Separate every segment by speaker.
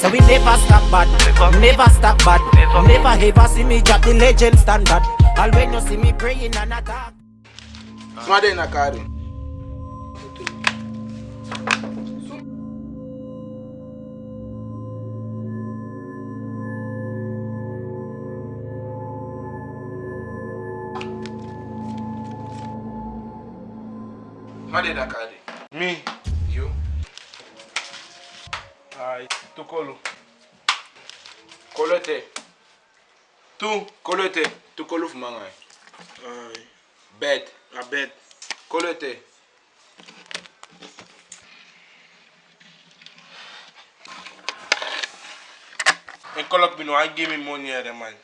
Speaker 1: So we never stop bad, never stop bad Never ever see me drop the legend standard when you see me praying and attack Smade na kari
Speaker 2: Smade na kari Me tu kolo kolo te tu kolo te tu kolo fuma nga ye bed a bed kolo te n kɔlɔ bino an gi mi moni yɛrɛ man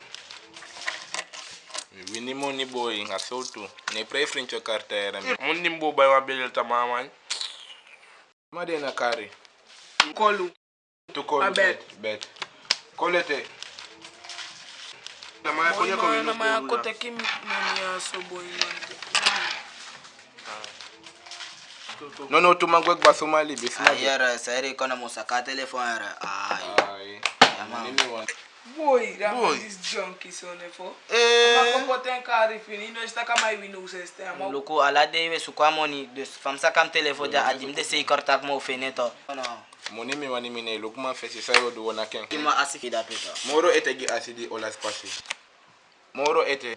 Speaker 2: wini moni boyi nga few tu ne pray frincho karta yɛrɛ mun ni bo bayi wa belel ta mamañ ma de na kari kolu Tu col, bet. bet. Colete. Na mai acolo păi cum nu mai acote
Speaker 1: kim meni aso boy man. No no tu mangwe kwa Somali bis na. Ayara sairi kona musaka telefon ara. Ai. Yama. Boy, boy. this junkie son efo. Eh. Ma kompo ten kari fini no sta kama iwi no seste ama. Loko ala dewe sukwa moni de famsa kam telefo da adim de sei kortak mo feneto. No. monimi wani mine e lo kuma fesi sayo do wona ken ima asiki da peta moro ete gi asidi ola spasi moro
Speaker 2: ete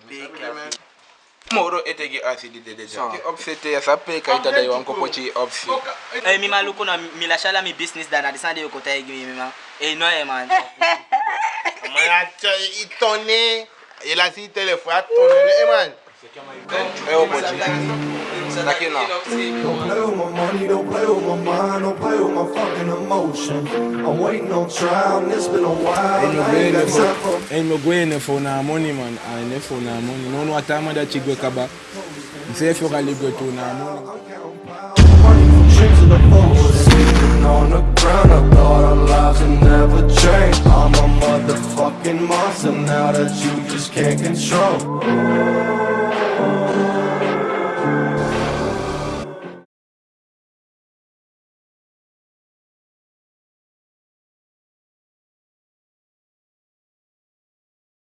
Speaker 2: moro ete gi asidi de deja ki obsete ya
Speaker 1: sape ka ita dai wanko pochi obsi e eh, mi maluko na mi la shala mi business da na desande ko tay gi mi ma e no e man ma ya chai itone e la si telefone
Speaker 2: atone e eh, man e o pochi takina money, don't play with my mind, don't play with my fucking emotion. I'm waiting on trial, and it's been a while. Ain't no going there for, ain't no going there for now money, man. I ain't for now money. No, no, time that you go kaba. Say if you're gonna go to now money. Money, drinks in the boat, on the ground. I thought our lives would never change. I'm a motherfucking monster now that you just can't
Speaker 1: control.